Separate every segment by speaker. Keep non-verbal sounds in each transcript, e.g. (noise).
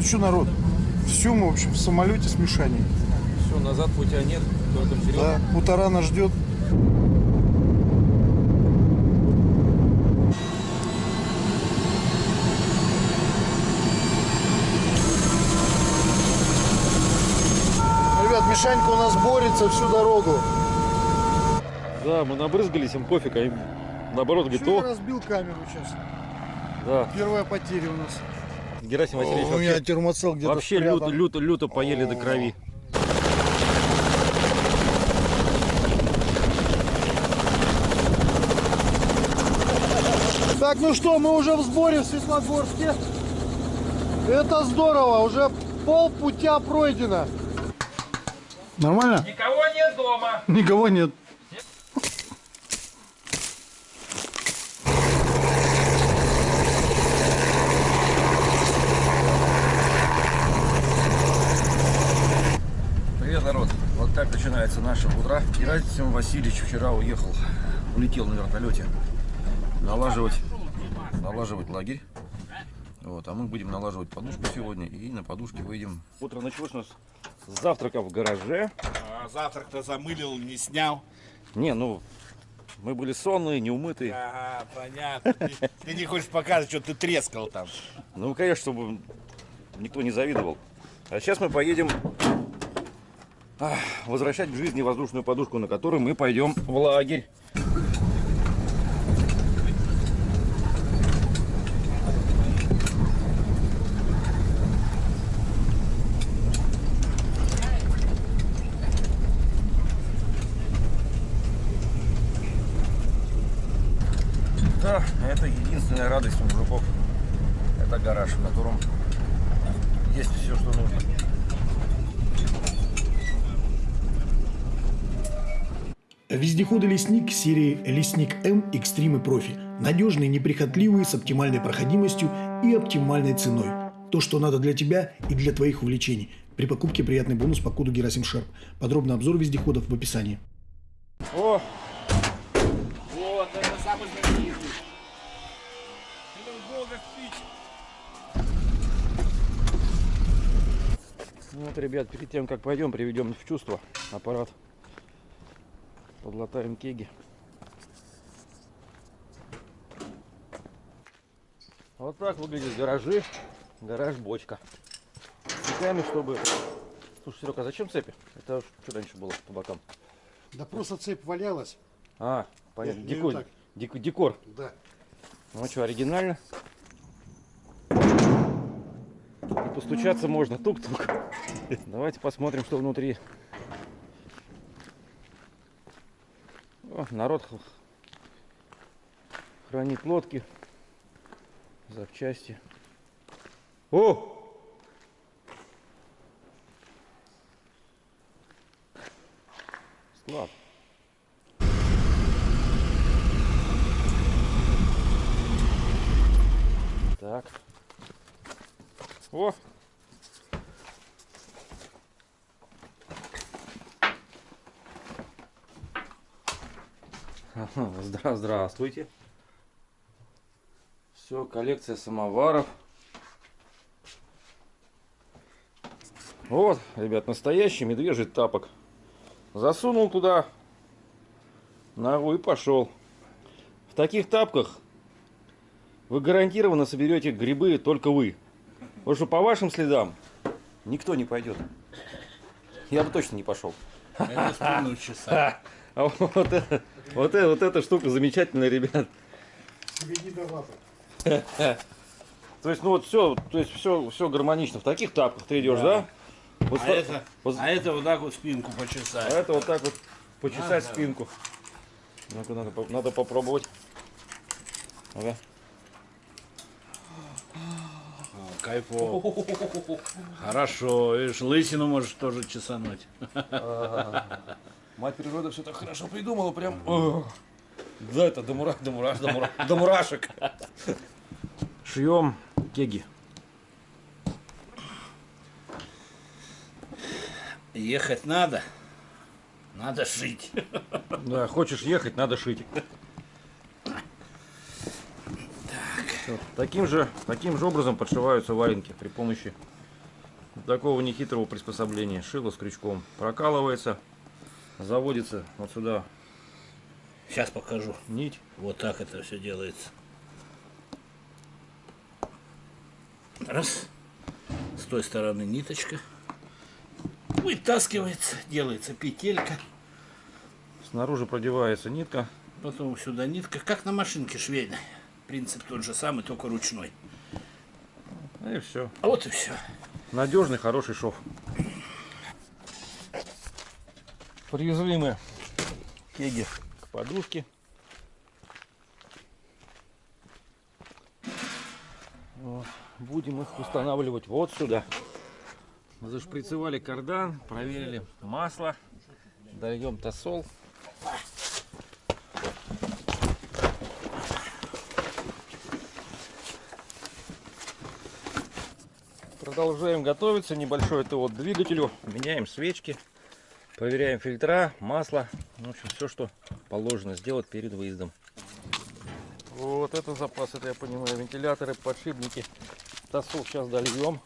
Speaker 1: Ну что, народ, все мы, в общем, в самолете с Мишаней.
Speaker 2: Все, назад путя нет, только вперед.
Speaker 1: Да, Мутара нас ждет. Ребят, Мишанька у нас борется всю дорогу.
Speaker 2: Да, мы набрызгались, им пофиг, а им наоборот говорит,
Speaker 1: Чуть
Speaker 2: о,
Speaker 1: разбил камеру сейчас.
Speaker 2: да,
Speaker 1: Первая потеря у нас.
Speaker 2: Герасим Васильевич
Speaker 1: у меня термоцел где-то
Speaker 2: вообще люто, люто, люто поели до крови.
Speaker 1: Так, ну что, мы уже в сборе в Светлогорске. Это здорово, уже пол путя пройдено. Нормально?
Speaker 3: Никого нет дома.
Speaker 1: Никого нет.
Speaker 2: Вот так начинается наше утро. Герасим Васильевич вчера уехал, улетел на вертолете налаживать, налаживать лагерь. Вот, а мы будем налаживать подушку сегодня и на подушке выйдем. Утро началось у нас с завтрака в гараже.
Speaker 3: А завтрак-то замылил, не снял.
Speaker 2: Не, ну, мы были сонные, неумытые.
Speaker 3: Ага, понятно. Ты, ты не хочешь показывать, что ты трескал там.
Speaker 2: Ну, конечно, чтобы никто не завидовал. А сейчас мы поедем возвращать к жизни воздушную подушку, на которой мы пойдем в лагерь. Да, это единственная радость у мужиков. Это гараж, в котором есть все, что нужно.
Speaker 4: Вездеходы «Лесник» серии «Лесник М Экстрим и Профи». Надежные, неприхотливые, с оптимальной проходимостью и оптимальной ценой. То, что надо для тебя и для твоих увлечений. При покупке приятный бонус по коду Герасим Шарп. Подробный обзор вездеходов в описании.
Speaker 2: О,
Speaker 3: Вот, это самый знаменитый.
Speaker 2: Ну вот, ребят, перед тем, как пойдем, приведем в чувство аппарат. Подлатаем кеги. Вот так выглядят гаражи. Гараж-бочка. Цепями, чтобы... Слушай, Серега, а зачем цепи? Это что раньше было по бокам?
Speaker 1: Да просто цепь валялась.
Speaker 2: А, понятно. Декор. Дек- декор.
Speaker 1: Да.
Speaker 2: Ну что, оригинально? И постучаться можно. Тук-тук. Давайте посмотрим, что внутри. О, народ хранит лодки, запчасти. О! Склад. Так. О! (laughs) Здра здравствуйте. Все, коллекция самоваров. Вот, ребят, настоящий медвежий тапок. Засунул туда ногу и пошел. В таких тапках вы гарантированно соберете грибы только вы. Потому что по вашим следам никто не пойдет. Я бы точно не пошел.
Speaker 3: Это спину часа. (laughs)
Speaker 2: А вот, это, вот, это, вот эта штука замечательная, ребят. То есть, ну вот все, то есть все, все гармонично. В таких тапках ты идешь, да? Вот
Speaker 3: А
Speaker 2: ста-
Speaker 3: это,
Speaker 2: вот-
Speaker 3: а это вот так вот спинку
Speaker 2: а
Speaker 3: почесать.
Speaker 2: это вот так вот почесать
Speaker 3: Ага.
Speaker 2: спинку. Ну-ка, надо, надо попробовать. Ага.
Speaker 3: Кайфово. Хорошо, видишь, лысину можешь тоже чесануть.
Speaker 2: Мать природа все так хорошо придумала, прям. Да, это до, мура, до, мураш, до, мура- до (laughs) мурашек. Шьем кеги.
Speaker 3: Ехать надо. Надо шить.
Speaker 2: Да, хочешь ехать, надо шить. Всё, Таким же, таким же образом подшиваются валенки при помощи такого нехитрого приспособления. Шило с крючком прокалывается, заводится вот сюда
Speaker 3: Сейчас покажу.
Speaker 2: нить.
Speaker 3: Вот так это все делается. Раз. С той стороны ниточка. Вытаскивается, делается петелька.
Speaker 2: Снаружи продевается нитка.
Speaker 3: Потом сюда нитка, как на машинке швейной. Принцип тот же самый, только ручной.
Speaker 2: И все.
Speaker 3: А вот и все.
Speaker 2: Надежный, хороший шов. Привезли мы кеги к подушке. Вот. Будем их устанавливать вот сюда. Зашприцевали кардан, проверили масло, дольем тосол. Продолжаем готовиться. Небольшой это вот двигателю. Меняем свечки, проверяем фильтра, масло. В общем, все, что положено сделать перед выездом. Вот это запас, это я понимаю. Вентиляторы, подшипники. Тосол сейчас дольем.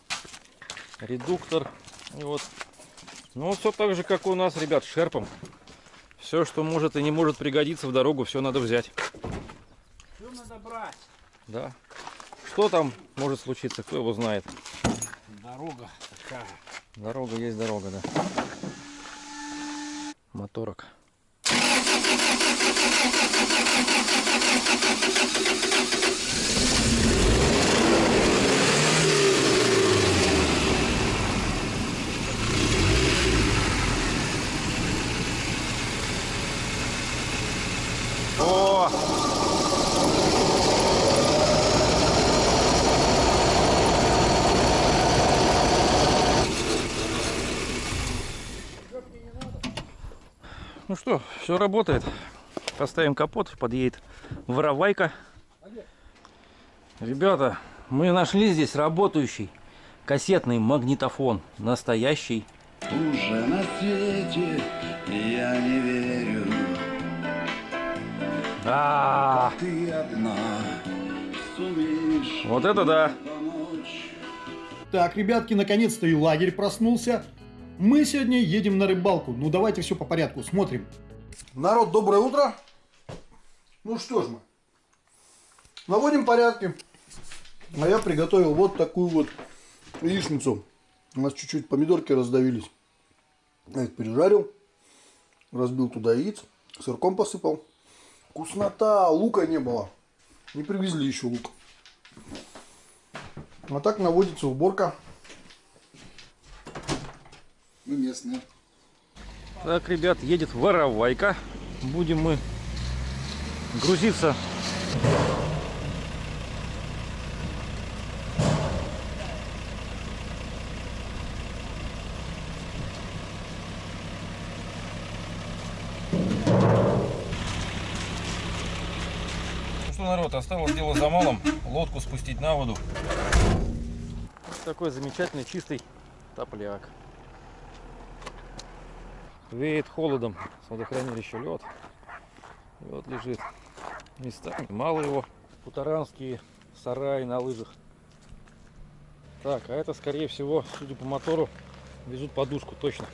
Speaker 2: Редуктор. И вот. Ну, все так же, как у нас, ребят, шерпом. Все, что может и не может пригодиться в дорогу, все надо взять.
Speaker 3: Все надо брать.
Speaker 2: Да. Что там может случиться, кто его знает.
Speaker 3: Дорога такая.
Speaker 2: Дорога есть дорога, да. Моторок. О! Ну что, все работает. Поставим капот, подъедет воровайка. Ребята, мы нашли здесь работающий кассетный магнитофон. Настоящий.
Speaker 5: Уже на свете я не верю,
Speaker 2: А,
Speaker 5: ты одна сумеешь
Speaker 2: вот это да.
Speaker 4: Так, ребятки, наконец-то и лагерь проснулся. Мы сегодня едем на рыбалку. Ну давайте все по порядку, смотрим.
Speaker 1: Народ, доброе утро. Ну что ж мы. Наводим порядки. А я приготовил вот такую вот яичницу. У нас чуть-чуть помидорки раздавились. Я их пережарил. Разбил туда яиц. Сырком посыпал. Вкуснота. Лука не было. Не привезли еще лук. А так наводится уборка.
Speaker 5: Мы местные.
Speaker 2: Так, ребят, едет воровайка. Будем мы грузиться. Ну что, народ, осталось дело за малым. Лодку спустить на воду. Такой замечательный чистый топляк. Веет холодом с водохранилища лед. Вот лежит. Местами мало его. Путаранские сараи на лыжах. Так, а это скорее всего, судя по мотору, везут подушку точно.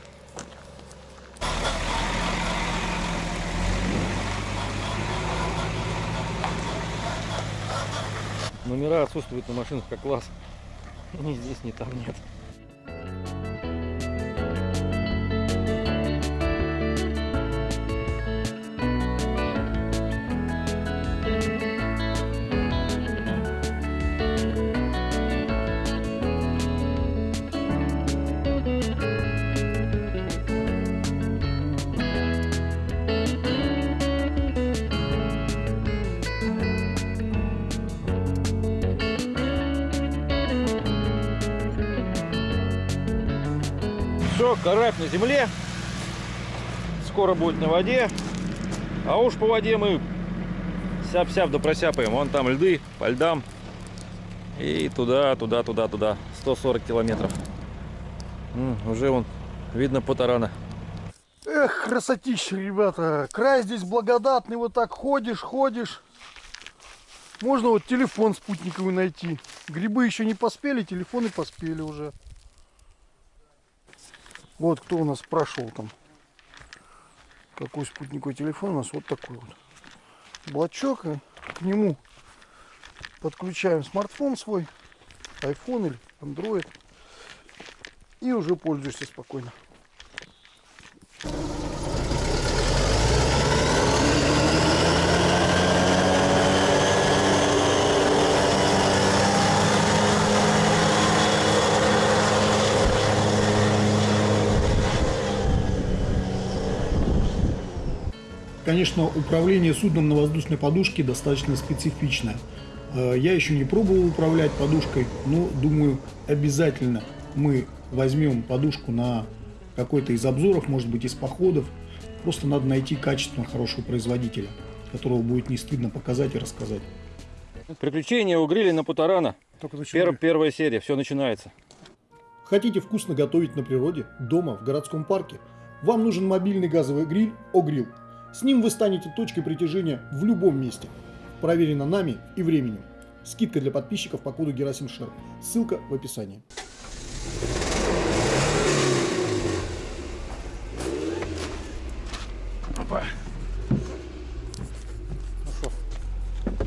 Speaker 2: Номера отсутствуют на машинах как класс. (laughs) Ни здесь, ни там нет. Земле. Скоро будет на воде. А уж по воде мы сяп-сяп да просяпаем. Вон там льды, по льдам. И туда, туда, туда, туда. 140 километров. Уже вон видно Потарана.
Speaker 1: Эх, красотища, ребята. Край здесь благодатный, вот так ходишь, ходишь. Можно вот телефон спутниковый найти. Грибы еще не поспели, телефоны поспели уже. Вот кто у нас прошел там. Какой спутниковый телефон у нас вот такой вот. Блочок. И к нему подключаем смартфон свой. iPhone или Android. И уже пользуешься спокойно.
Speaker 4: Конечно, управление судном на воздушной подушке достаточно специфичное. Э, Я еще не пробовал управлять подушкой, но думаю, обязательно мы возьмем подушку на какой-то из обзоров, может быть, из походов. Просто надо найти качественно хорошего производителя, которого будет не стыдно показать и рассказать.
Speaker 2: Приключения у гриля на Путарана. Пер- первая серия, все начинается.
Speaker 4: Хотите вкусно готовить на природе, дома, в городском парке? Вам нужен мобильный газовый гриль «Огрилл». С ним вы станете точкой притяжения в любом месте. Проверено нами и временем. Скидка для подписчиков по коду Герасим Шер. Ссылка в описании.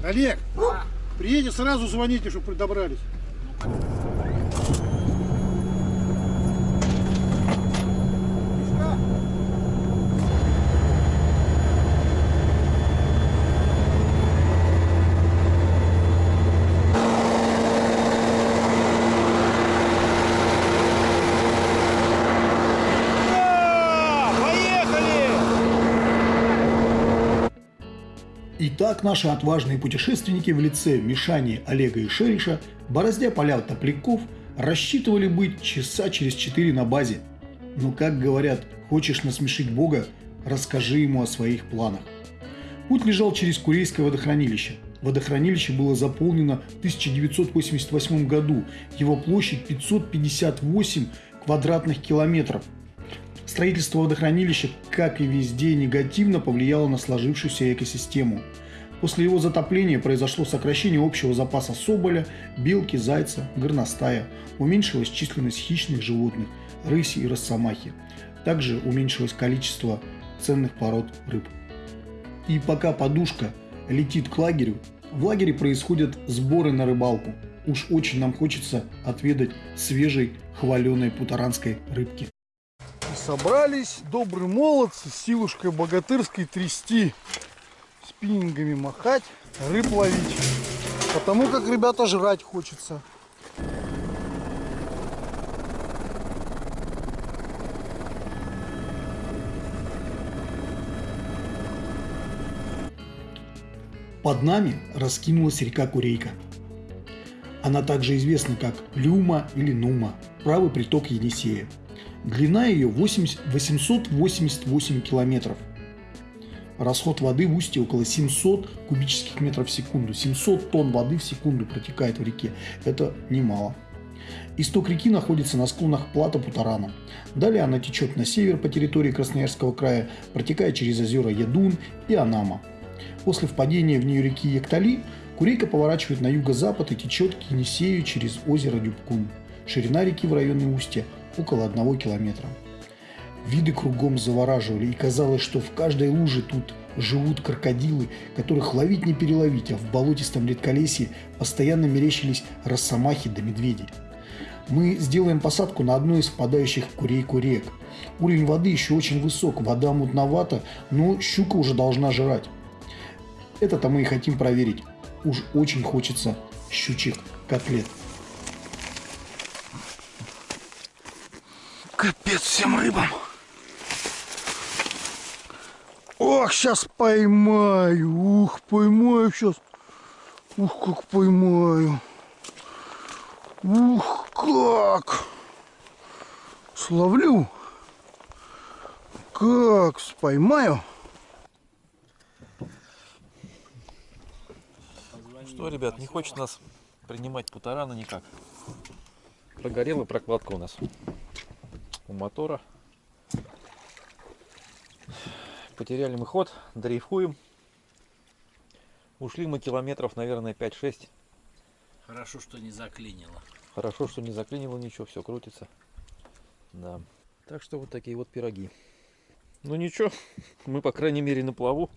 Speaker 1: Олег, приедете сразу звоните, чтобы добрались.
Speaker 4: Итак, наши отважные путешественники в лице Мишани, Олега и Шериша, бороздя поля топляков, рассчитывали быть часа через четыре на базе. Но, как говорят, хочешь насмешить Бога, расскажи ему о своих планах. Путь лежал через Курейское водохранилище. Водохранилище было заполнено в 1988 году. Его площадь 558 квадратных километров. Строительство водохранилища, как и везде, негативно повлияло на сложившуюся экосистему. После его затопления произошло сокращение общего запаса соболя, белки, зайца, горностая. Уменьшилась численность хищных животных, рыси и росомахи. Также уменьшилось количество ценных пород рыб. И пока подушка летит к лагерю, в лагере происходят сборы на рыбалку. Уж очень нам хочется отведать свежей хваленой путаранской рыбки.
Speaker 1: Собрались добрые молодцы с силушкой богатырской трясти, спиннингами махать, рыб ловить. Потому как, ребята, жрать хочется.
Speaker 4: Под нами раскинулась река Курейка. Она также известна как Люма или Нума, правый приток Енисея. Длина ее 80 888 километров. Расход воды в устье около 700 кубических метров в секунду. 700 тонн воды в секунду протекает в реке. Это немало. Исток реки находится на склонах плата Путарана. Далее она течет на север по территории Красноярского края, протекая через озера Ядун и Анама. После впадения в нее реки Яктали Курейка поворачивает на юго-запад и течет к Енисею через озеро Дюбкун. Ширина реки в районе устья около одного километра. Виды кругом завораживали, и казалось, что в каждой луже тут живут крокодилы, которых ловить не переловить, а в болотистом редколесье постоянно мерещились росомахи да медведи. Мы сделаем посадку на одной из впадающих в Курейку рек. Уровень воды еще очень высок, вода мутновата, но щука уже должна жрать. Это-то мы и хотим проверить. Уж очень хочется щучьих котлет.
Speaker 1: Капец всем рыбам. Ох, сейчас поймаю. Ух, поймаю сейчас. Ух, как поймаю. Ух, как. Словлю. Как поймаю.
Speaker 2: Что, ребят, не хочет нас принимать Путарана никак. Прогорела прокладка у нас у мотора. Потеряли мы ход, дрейфуем. Ушли мы километров, наверное, 5-6.
Speaker 3: Хорошо, что не заклинило.
Speaker 2: Хорошо, что не заклинило ничего, все крутится. Да. Так что вот такие вот пироги. Ну ничего, (laughs) мы по крайней мере на плаву.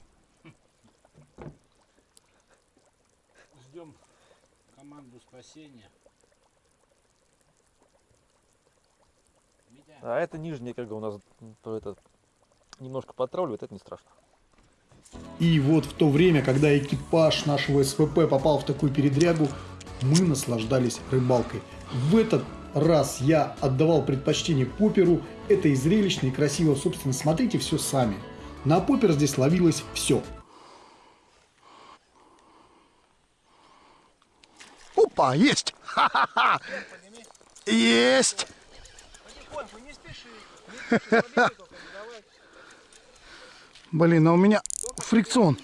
Speaker 3: Ждем команду спасения.
Speaker 2: А это нижняя, как бы у нас то это немножко потравливает, это не страшно.
Speaker 4: И вот в то время, когда экипаж нашего СВП попал в такую передрягу, мы наслаждались рыбалкой. В этот раз я отдавал предпочтение поперу. Это и зрелищно, и красиво. Собственно, смотрите все сами. На попер здесь ловилось все.
Speaker 1: Опа, есть! Ха-ха-ха! Есть! Блин, а у меня фрикцион.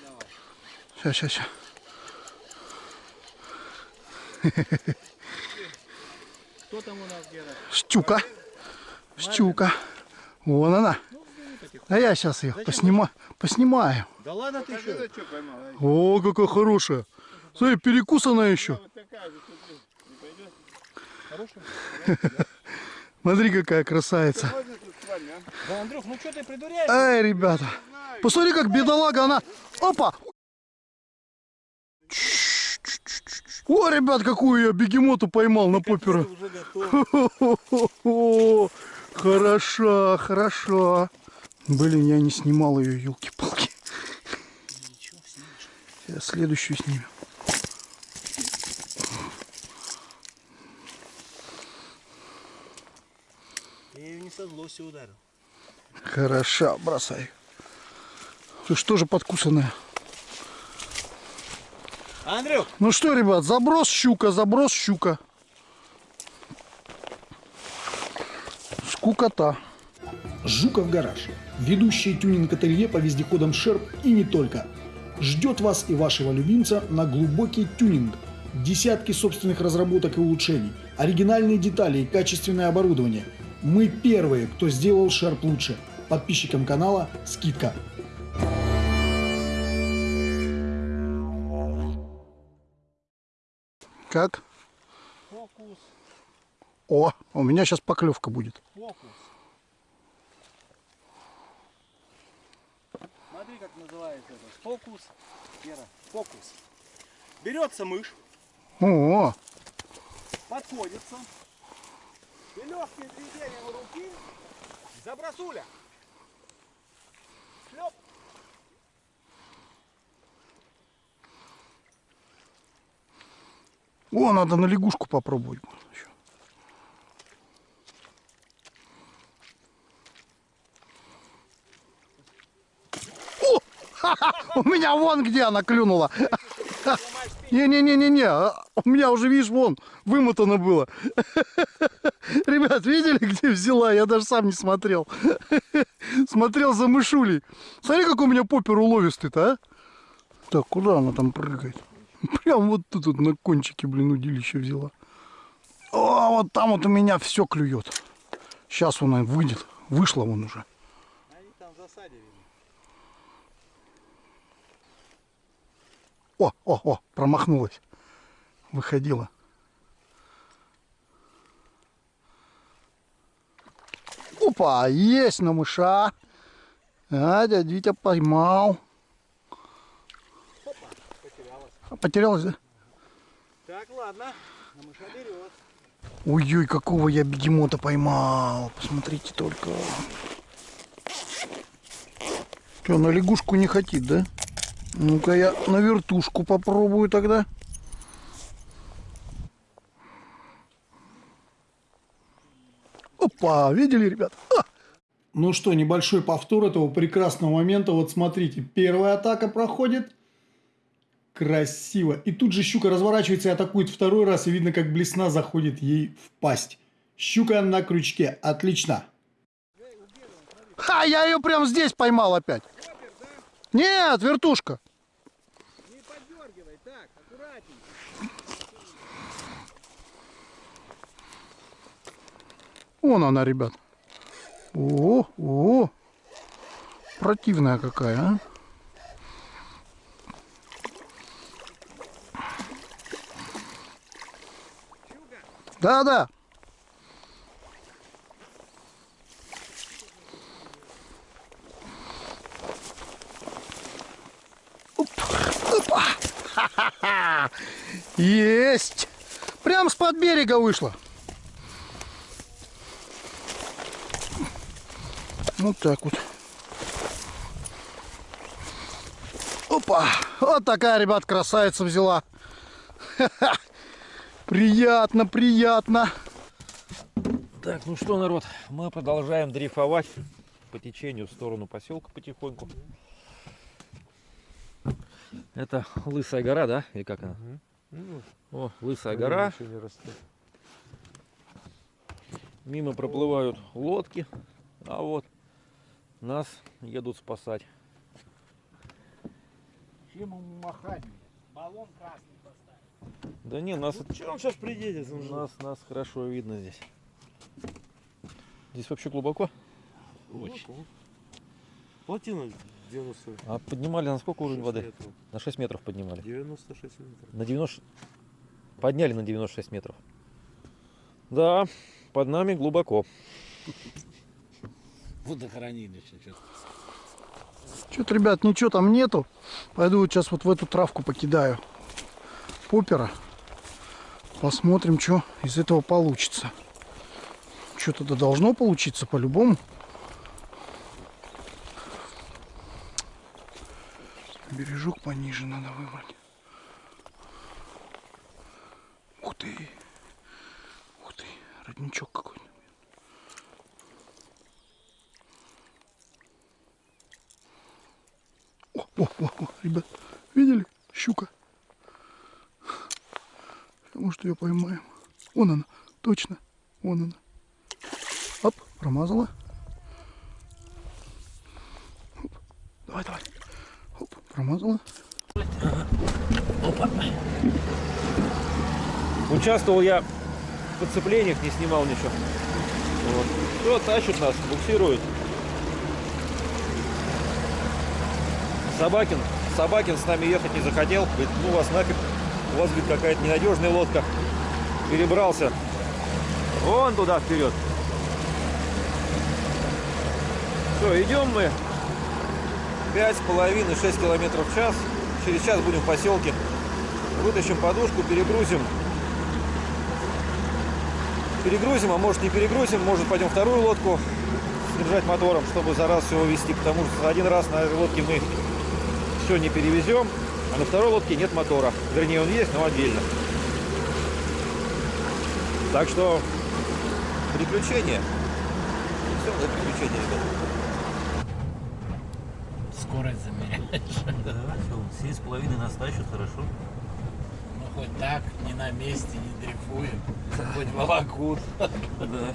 Speaker 1: Сейчас, сейчас, сейчас.
Speaker 3: Кто там у нас где-то?
Speaker 1: Щука. Щука. Вон она. А я сейчас ее поснима... поснимаю.
Speaker 3: Да ладно ты что?
Speaker 1: О, какая хорошая. Смотри, перекусанная еще. Смотри, какая красавица.
Speaker 3: Да, Андрюх, ну что ты придуряешь?
Speaker 1: Эй, ребята. Посмотри, как бедолага она. Опа. О, ребят, какую я бегемоту поймал на попера. О, Хороша, хороша. Блин, я не снимал ее, елки-палки. Сейчас следующую снимем.
Speaker 3: Злости ударил.
Speaker 1: Хороша, бросай. Ты что же подкусанная?
Speaker 3: Андрюх,
Speaker 1: Ну что, ребят, заброс щука, заброс щука. Скукота.
Speaker 4: Жуков гараж. Ведущий тюнинг-ателье по вездеходам Шерп и не только. Ждет вас и вашего любимца на глубокий тюнинг. Десятки собственных разработок и улучшений, оригинальные детали и качественное оборудование. Мы первые, кто сделал Шерп лучше. Подписчикам канала скидка.
Speaker 1: Как?
Speaker 3: фокус,
Speaker 1: О, у меня сейчас поклевка будет.
Speaker 3: фокус. Смотри, как называется это. Фокус. Вера, фокус. Берется мышь,
Speaker 1: О,
Speaker 3: подходится. И легким движением руки забросуля. Шлеп.
Speaker 1: о, надо на лягушку попробовать. еще. О, ха-ха, (laughs) у меня вон где она клюнула. Не-не-не-не-не, а, у меня уже, видишь, вон, вымотано было. (laughs) Ребят, видели, где взяла? Я даже сам не смотрел. (laughs) Смотрел за мышулей. Смотри, как у меня попер уловистый-то, а? Так, куда она там прыгает? (laughs) Прям вот тут вот на кончике, блин, удилище взяла. О, вот там вот у меня все клюет. Сейчас она выйдет. Вышла вон уже.
Speaker 3: Они там в засаде, видно.
Speaker 1: О, о, о, промахнулась. Выходила. Опа, есть на мыша. А, дядя Витя поймал. А, Потерялась, да?
Speaker 3: Так, ладно. На мыша берет.
Speaker 1: Ой-ой, какого я бегемота поймал. Посмотрите только. Что, на лягушку не хотит, да? Ну-ка я на вертушку попробую тогда. Опа, видели, ребят? А!
Speaker 4: Ну что, небольшой повтор этого прекрасного момента. Вот смотрите, первая атака проходит. Красиво. И тут же щука разворачивается и атакует второй раз. И видно, как блесна заходит ей в пасть. Щука на крючке. Отлично.
Speaker 1: Ха, я ее прям здесь поймал опять. Нет, вертушка.
Speaker 3: Не поддергивай, так, аккуратней.
Speaker 1: Вон она, ребят. О, о, противная какая, а? Да, Есть! Прям с под берега вышла. Вот так вот. Опа! Вот такая, ребят, красавица взяла. Приятно, приятно.
Speaker 2: Так, ну что, народ, мы продолжаем дрейфовать по течению в сторону поселка потихоньку. Это Лысая гора, да? Или как она? О, Лысая гора. Мимо проплывают лодки, а вот нас едут спасать.
Speaker 3: Чем ему махать? Баллон красный поставить.
Speaker 2: Да не, нас,
Speaker 3: Че он сейчас приедет?
Speaker 2: нас, нас хорошо видно здесь. Здесь вообще глубоко?
Speaker 3: Очень. Плотина 90
Speaker 2: А поднимали на сколько уровень воды?
Speaker 3: метров.
Speaker 2: На 6 метров поднимали.
Speaker 3: 96 метров.
Speaker 2: На 90... Подняли на 96 метров. Да, под нами глубоко.
Speaker 3: Водохранилище. что-то.
Speaker 1: Что-то, ребят, ничего там нету. Пойду вот сейчас вот в эту травку покидаю. Попера. Посмотрим, что из этого получится. Что-то должно получиться по-любому. Бережок пониже надо выбрать. Ух ты. Ух ты. Родничок какой-то. О, о, о, о, ребят, видели? Щука. Может ее поймаем. Вон она, точно. Вон она. Оп, промазала. Оп, Давай, давай. Оп, промазала.
Speaker 2: Участвовал я в подцеплениях, не снимал ничего. Вот. Все, тащит нас, буксирует. Собакин, Собакин с нами ехать не захотел. Говорит, ну вас нафиг, у вас, говорит, какая-то ненадежная лодка. Перебрался. Вон туда вперед. Все, идем мы. Пять с половиной, 6 километров в час. Через час будем в поселке. Вытащим подушку, перегрузим перегрузим, а может не перегрузим, может пойдем вторую лодку снабжать мотором, чтобы за раз все увезти, потому что один раз на этой лодке мы все не перевезем, а на второй лодке нет мотора. Вернее, он есть, но отдельно. Так что приключения. Все, это приключения, ребята.
Speaker 6: Скорость замеряешь.
Speaker 2: Да, все, семь с половиной нас тащат, хорошо.
Speaker 6: Ну хоть так, не на месте, не дрейфуем. Хоть волокут.
Speaker 2: Да.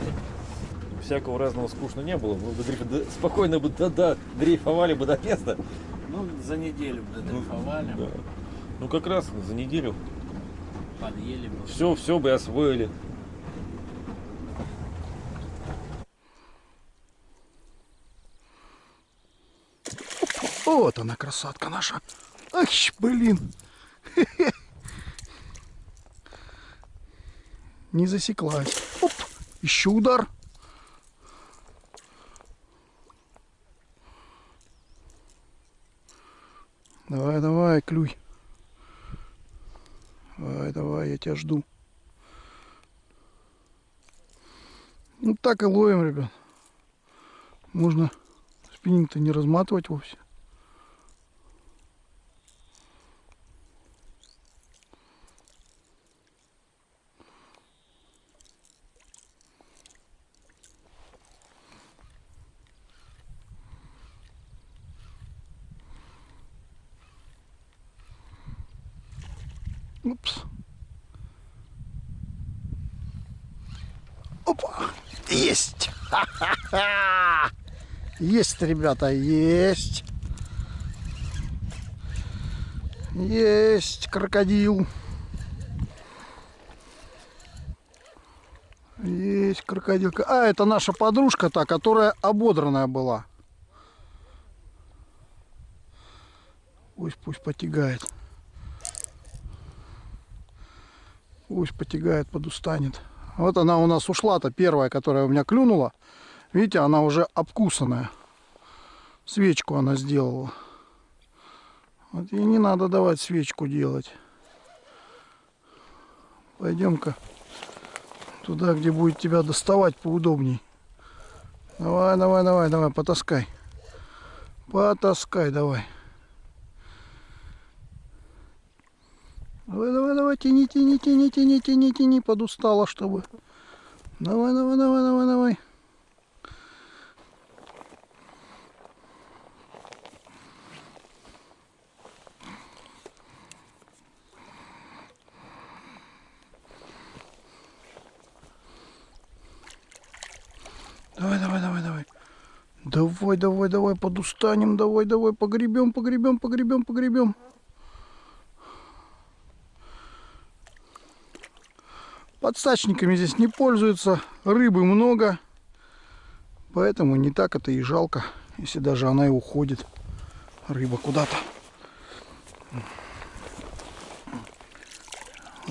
Speaker 2: Всякого разного скучно не было. Мы бы дрейф- да, спокойно бы да, да, дрейфовали бы до места.
Speaker 6: Ну, за неделю бы дрейфовали,
Speaker 2: Да. Ну как раз за неделю
Speaker 6: подъели бы.
Speaker 2: все, все бы освоили.
Speaker 1: Вот она, красотка наша. Ах, блин. Хе-хе. (laughs) Не засеклась. Оп, еще удар. Давай, давай, клюй. Давай, давай, я тебя жду. Ну так и ловим, ребят. Можно спиннинг-то не разматывать вовсе. Упс. Опа! Есть! Ха-ха-ха! Есть, ребята, есть! Есть крокодил! Есть крокодилка. А, это наша подружка та, которая ободранная была. Пусть, пусть потягает. Пусть потягает, подустанет. Вот она у нас ушла-то, первая, которая у меня клюнула. Видите, она уже обкусанная. Свечку она сделала. Вот ей не надо давать свечку делать. Пойдем-ка туда, где будет тебя доставать поудобней. Давай, давай, давай, давай, потаскай. Потаскай, давай. Давай, давай, давай, тяни, тяни, тяни, тяни, тяни, тяни, подустала, чтобы. Давай, давай, давай, давай, давай. Давай, давай, давай, давай. Давай, давай, давай, подустанем, давай, давай, погребем, погребем, погребем, погребем. Подстачниками здесь не пользуются, рыбы много, поэтому не так это и жалко, если даже она и уходит, рыба куда-то.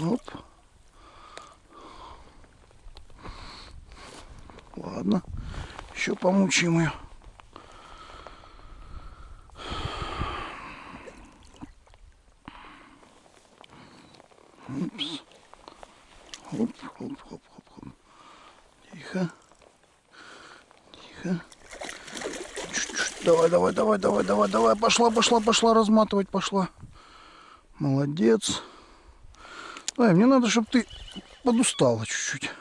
Speaker 1: Оп. Ладно, еще помучаем ее. Упс. Хоп, хоп, хоп, хоп, хоп. Тихо. Тихо. Чуть-чуть. Давай, давай, давай, давай, давай, давай. Пошла, пошла, пошла разматывать, пошла. Молодец. Ай, мне надо, чтобы ты подустала чуть-чуть.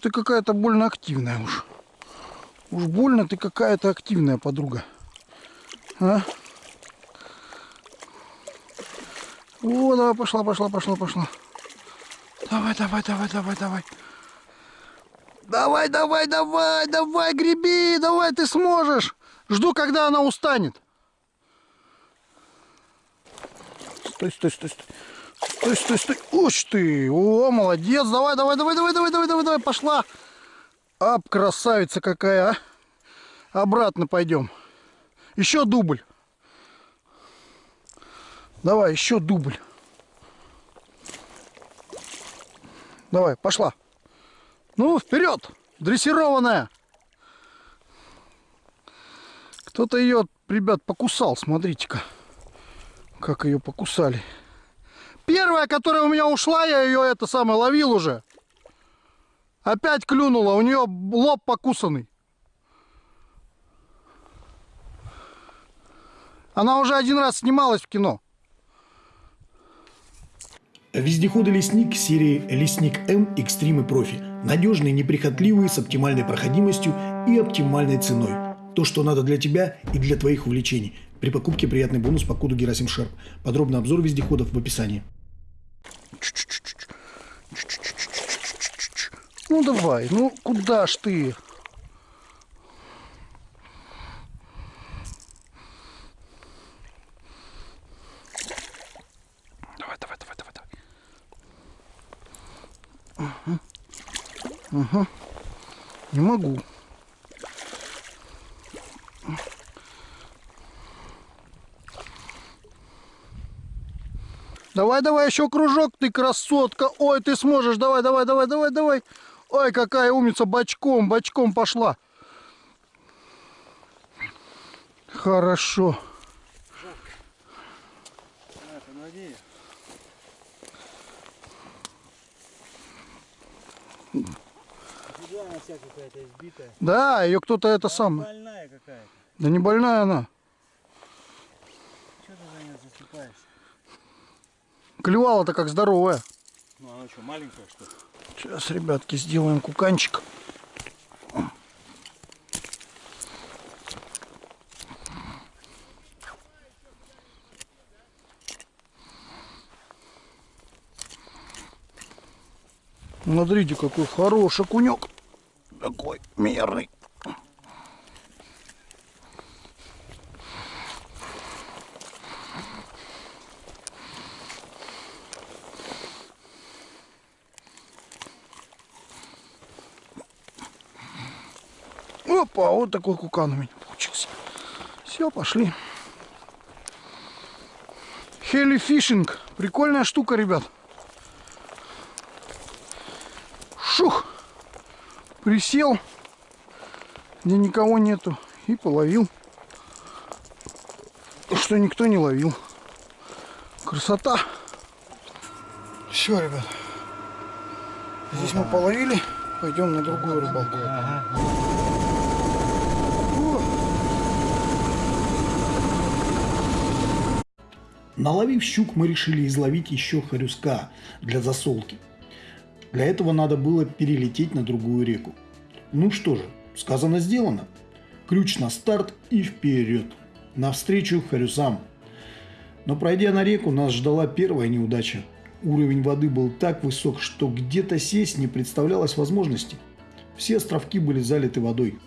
Speaker 1: Ты какая-то больно активная уж. Уж больно ты какая-то активная подруга. А? О, давай, пошла, пошла, пошла, пошла. Давай, давай, давай, давай, давай. Давай, давай, давай, давай, греби, давай, ты сможешь. Жду, когда она устанет. Стой, стой, стой, стой. Стой, стой, стой. Уж ты. О, молодец. Давай, давай, давай, давай, давай, давай, давай, давай, пошла. Ап, красавица какая, а. Обратно пойдем. Еще дубль. Давай, еще дубль. Давай, пошла. Ну, вперед, дрессированная. Кто-то ее, ребят, покусал, смотрите-ка. Как ее покусали. Первая, которая у меня ушла, я ее это самое ловил уже. Опять клюнула, у нее лоб покусанный. Она уже один раз снималась в кино.
Speaker 4: Вездеходы «Лесник» серии «Лесник М Экстрим и Профи». Надежные, неприхотливые, с оптимальной проходимостью и оптимальной ценой. То, что надо для тебя и для твоих увлечений. При покупке приятный бонус по коду Герасим Шерп. Подробный обзор вездеходов в описании.
Speaker 1: Ну давай, ну куда ж ты? Давай, давай, давай, давай, давай. Угу. Угу. Не могу. Давай, давай, еще кружок, ты красотка. Ой, ты сможешь. Давай, давай, давай, давай, давай. Ой, какая умница. Бочком, бочком пошла. Хорошо.
Speaker 3: На, помоги. Куда она вся какая-то избитая?
Speaker 1: Да, ее кто-то это.
Speaker 3: Больная какая-то.
Speaker 1: Да не больная она.
Speaker 3: Что ты за нее заступаешься?
Speaker 1: Клевала-то как здоровая.
Speaker 3: Ну она что, маленькая что?
Speaker 1: Сейчас, ребятки, сделаем куканчик. Смотрите, какой хороший кунек. Такой мерный. Опа, вот такой кукан у меня получился. Все, пошли. Хели фишинг. Прикольная штука, ребят. Шух. Присел, где никого нету, и половил. Что никто не ловил. Красота. Все, ребят. Здесь мы половили, пойдем на другую рыбалку.
Speaker 4: Наловив щук, мы решили изловить еще хорюска для засолки. Для этого надо было перелететь на другую реку. Ну что же, сказано сделано. Ключ на старт и вперед. Навстречу хорюсам. Но пройдя на реку, нас ждала первая неудача. Уровень воды был так высок, что где-то сесть не представлялось возможности. Все островки были залиты водой.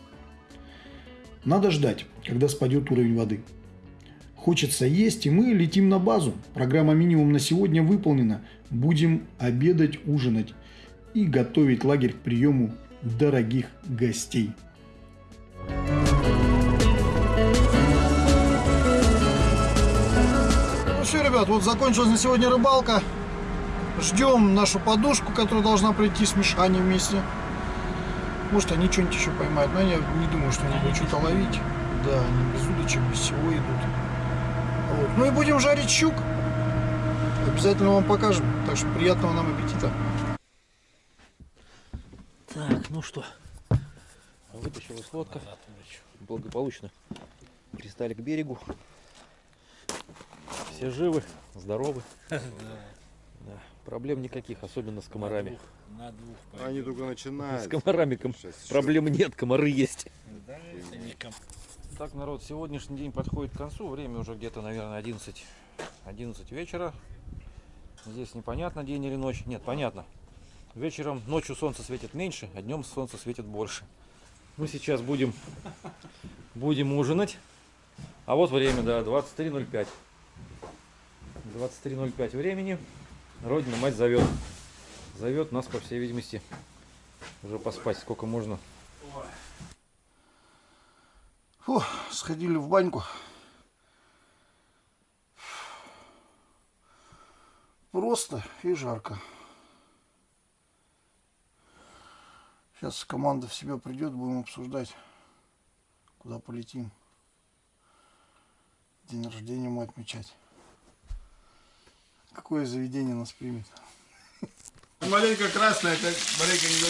Speaker 4: Надо ждать, когда спадет уровень воды. Хочется есть, и мы летим на базу. Программа минимум на сегодня выполнена. Будем обедать, ужинать и готовить лагерь к приему дорогих гостей.
Speaker 1: Ну все, ребят, вот закончилась на сегодня рыбалка. Ждем нашу подушку, которая должна прийти с Мишаней вместе. Может, они что-нибудь еще поймают, но я не думаю, что они будут что-то ловить. Да, они без удочек, без всего идут. Вот. Ну и будем жарить щук. Обязательно вам покажем. Так что приятного нам аппетита.
Speaker 2: Так, ну что, вытащилась лодка, благополучно пристали к берегу. Все живы, здоровы. (laughs) Да, проблем никаких, особенно с комарами.
Speaker 6: На двух
Speaker 7: Они только
Speaker 2: С
Speaker 7: начинают.
Speaker 2: комарами ком- проблем нет, комары есть.
Speaker 6: Да, это не ком-
Speaker 2: Так, народ, сегодняшний день подходит к концу. Время уже где-то, наверное, 11, 11 вечера. Здесь непонятно, день или ночь. Нет, понятно. Вечером, ночью солнце светит меньше, а днем солнце светит больше. Мы сейчас будем, будем ужинать. А вот время, да, 23.05. 23.05 времени. Родина мать зовет. Зовет нас, по всей видимости, уже поспать. Сколько можно.
Speaker 1: Фу, сходили в баньку. Просто и жарко. Сейчас команда в себя придет, будем обсуждать, куда полетим. День рождения мы отмечать. Какое заведение нас примет?
Speaker 7: Маленько красная, как маленько не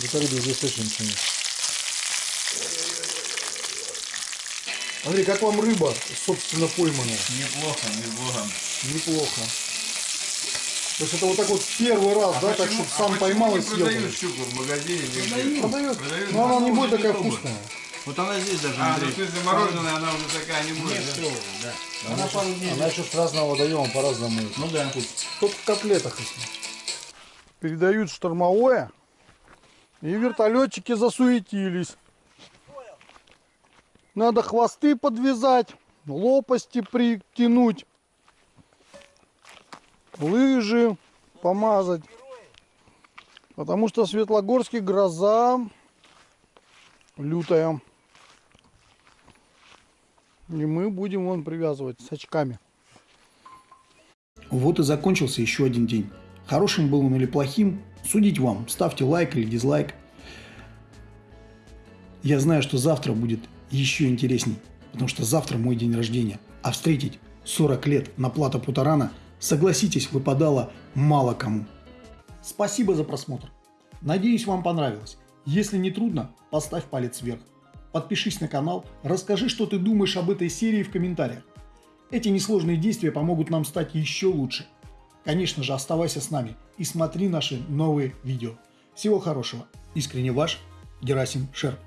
Speaker 7: догадывается.
Speaker 1: Виталий здесь точно ничего нет. Андрей, как вам рыба, собственно, пойманная?
Speaker 7: Неплохо, неплохо.
Speaker 1: Неплохо. То есть это вот так вот первый раз, да, так, чтобы сам поймал и съел.
Speaker 7: продают щуку в магазине? нигде?
Speaker 1: Продают.
Speaker 7: Продают.
Speaker 1: Но она не будет такая
Speaker 7: не пробуй.
Speaker 1: вкусная.
Speaker 3: Вот она здесь даже,
Speaker 7: А, ну в смысле мороженая, она уже такая не будет. да?
Speaker 1: Она, она еще с разного водоема по-разному.
Speaker 3: Ну да.
Speaker 1: Только в котлетах. Передают штормовое. И вертолетчики засуетились. Надо хвосты подвязать, лопасти притянуть, лыжи помазать. Потому что в Светлогорске гроза лютая. И мы будем вон привязывать с очками.
Speaker 4: Вот и закончился еще один день. Хорошим был он или плохим, судить вам. Ставьте лайк или дизлайк. Я знаю, что завтра будет еще интересней, потому что завтра мой день рождения. А встретить 40 лет на плато Путарана, согласитесь, выпадало мало кому. Спасибо за просмотр. Надеюсь, вам понравилось. Если не трудно, поставь палец вверх. Подпишись на канал, расскажи, что ты думаешь об этой серии в комментариях. Эти несложные действия помогут нам стать еще лучше. Конечно же, оставайся с нами и смотри наши новые видео. Всего хорошего. Искренне ваш Герасим Шерп.